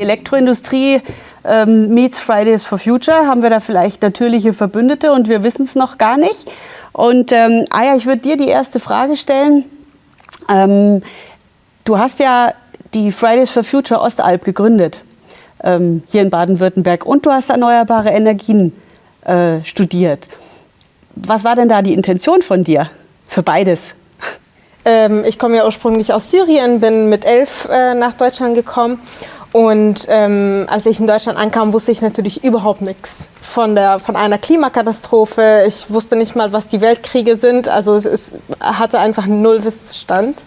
Elektroindustrie ähm, meets Fridays for Future, haben wir da vielleicht natürliche Verbündete und wir wissen es noch gar nicht. Und ähm, Aya, ich würde dir die erste Frage stellen. Ähm, du hast ja die Fridays for Future Ostalb gegründet, ähm, hier in Baden-Württemberg, und du hast erneuerbare Energien äh, studiert. Was war denn da die Intention von dir für beides? Ähm, ich komme ja ursprünglich aus Syrien, bin mit elf äh, nach Deutschland gekommen und ähm, als ich in Deutschland ankam, wusste ich natürlich überhaupt nichts von, der, von einer Klimakatastrophe. Ich wusste nicht mal, was die Weltkriege sind. Also es, es hatte einfach einen Nullwissensstand.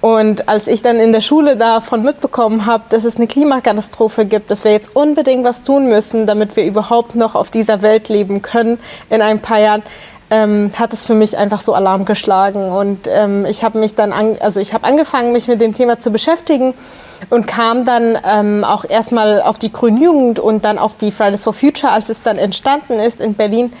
Und als ich dann in der Schule davon mitbekommen habe, dass es eine Klimakatastrophe gibt, dass wir jetzt unbedingt was tun müssen, damit wir überhaupt noch auf dieser Welt leben können in ein paar Jahren, ähm, hat es für mich einfach so Alarm geschlagen. Und ähm, ich habe mich dann, an, also ich habe angefangen, mich mit dem Thema zu beschäftigen und kam dann ähm, auch erstmal auf die Grünen Jugend und dann auf die Fridays for Future, als es dann entstanden ist in Berlin.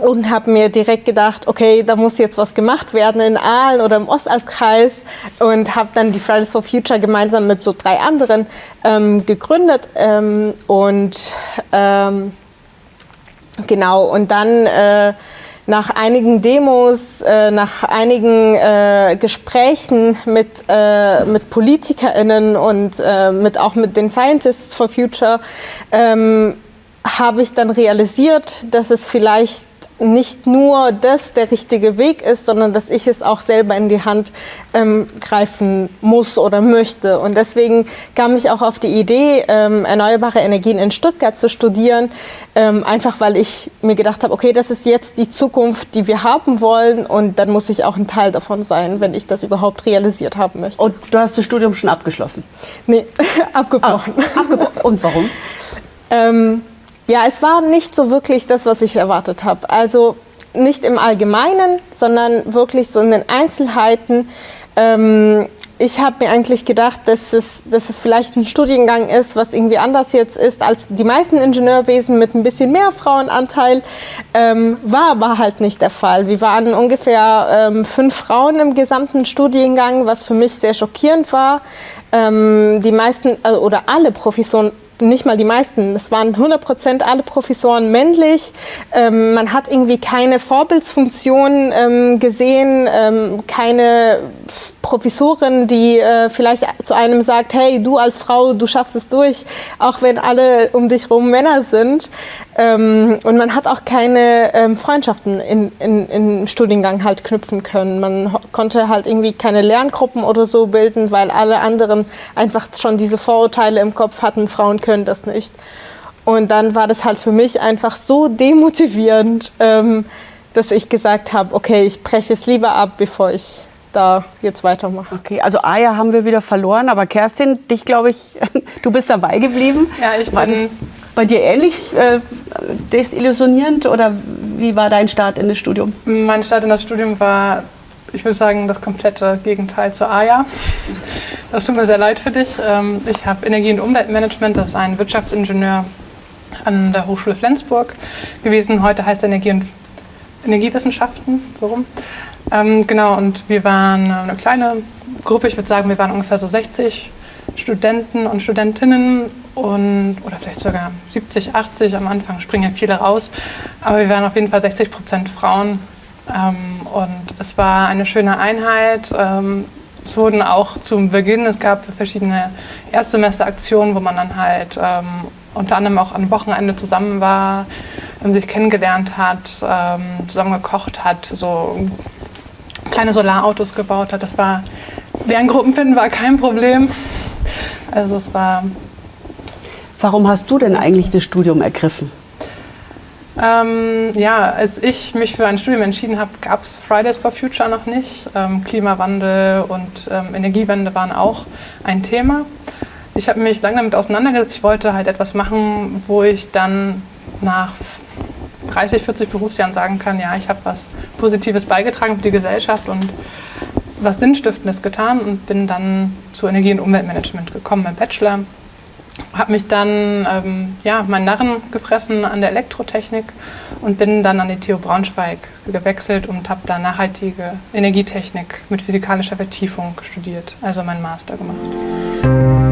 Und habe mir direkt gedacht, okay, da muss jetzt was gemacht werden in Aalen oder im Ostalbkreis. Und habe dann die Fridays for Future gemeinsam mit so drei anderen ähm, gegründet. Ähm, und ähm, genau. Und dann äh, nach einigen Demos, äh, nach einigen äh, Gesprächen mit, äh, mit PolitikerInnen und äh, mit, auch mit den Scientists for Future ähm, habe ich dann realisiert, dass es vielleicht nicht nur das der richtige Weg ist, sondern dass ich es auch selber in die Hand ähm, greifen muss oder möchte. Und deswegen kam ich auch auf die Idee, ähm, erneuerbare Energien in Stuttgart zu studieren, ähm, einfach weil ich mir gedacht habe, okay, das ist jetzt die Zukunft, die wir haben wollen und dann muss ich auch ein Teil davon sein, wenn ich das überhaupt realisiert haben möchte. Und du hast das Studium schon abgeschlossen? Nee, abgebrochen. Ah, abgebrochen. Und warum? Ja, es war nicht so wirklich das, was ich erwartet habe. Also nicht im Allgemeinen, sondern wirklich so in den Einzelheiten. Ähm, ich habe mir eigentlich gedacht, dass es, dass es vielleicht ein Studiengang ist, was irgendwie anders jetzt ist als die meisten Ingenieurwesen mit ein bisschen mehr Frauenanteil. Ähm, war aber halt nicht der Fall. Wir waren ungefähr ähm, fünf Frauen im gesamten Studiengang, was für mich sehr schockierend war. Ähm, die meisten also, oder alle Professoren nicht mal die meisten, es waren 100 Prozent alle Professoren männlich. Ähm, man hat irgendwie keine Vorbildsfunktion ähm, gesehen, ähm, keine Professorin, die äh, vielleicht zu einem sagt, hey, du als Frau, du schaffst es durch, auch wenn alle um dich herum Männer sind. Ähm, und man hat auch keine ähm, Freundschaften in, in, im Studiengang halt knüpfen können. Man konnte halt irgendwie keine Lerngruppen oder so bilden, weil alle anderen einfach schon diese Vorurteile im Kopf hatten, Frauen können das nicht. Und dann war das halt für mich einfach so demotivierend, ähm, dass ich gesagt habe, okay, ich breche es lieber ab, bevor ich da jetzt weitermache. Okay, also Aya haben wir wieder verloren, aber Kerstin, dich glaube ich, du bist dabei geblieben. Ja, ich war das bei dir ähnlich äh, desillusionierend oder wie war dein Start in das Studium? Mein Start in das Studium war, ich würde sagen, das komplette Gegenteil zu Aya. Das tut mir sehr leid für dich. Ähm, ich habe Energie- und Umweltmanagement, das ist ein Wirtschaftsingenieur an der Hochschule Flensburg gewesen. Heute heißt Energie- und Energiewissenschaften, so rum. Ähm, genau, und wir waren eine kleine Gruppe, ich würde sagen, wir waren ungefähr so 60 Studenten und Studentinnen und, oder vielleicht sogar 70, 80 am Anfang, springen ja viele raus, aber wir waren auf jeden Fall 60 Prozent Frauen ähm, und es war eine schöne Einheit. Ähm, es wurden auch zum Beginn, es gab verschiedene Erstsemesteraktionen, wo man dann halt ähm, unter anderem auch am Wochenende zusammen war, sich kennengelernt hat, ähm, zusammen gekocht hat, so kleine Solarautos gebaut hat. Das war, Lerngruppen finden war kein Problem. Also es war... Warum hast du denn eigentlich das Studium ergriffen? Ähm, ja, als ich mich für ein Studium entschieden habe, gab es Fridays for Future noch nicht. Ähm, Klimawandel und ähm, Energiewende waren auch ein Thema. Ich habe mich lange damit auseinandergesetzt. Ich wollte halt etwas machen, wo ich dann nach 30, 40 Berufsjahren sagen kann, ja, ich habe was Positives beigetragen für die Gesellschaft und was Sinnstiftendes getan und bin dann zu Energie- und Umweltmanagement gekommen im Bachelor. Habe mich dann ähm, ja, meinen Narren gefressen an der Elektrotechnik und bin dann an die TU Braunschweig gewechselt und habe da nachhaltige Energietechnik mit physikalischer Vertiefung studiert, also meinen Master gemacht.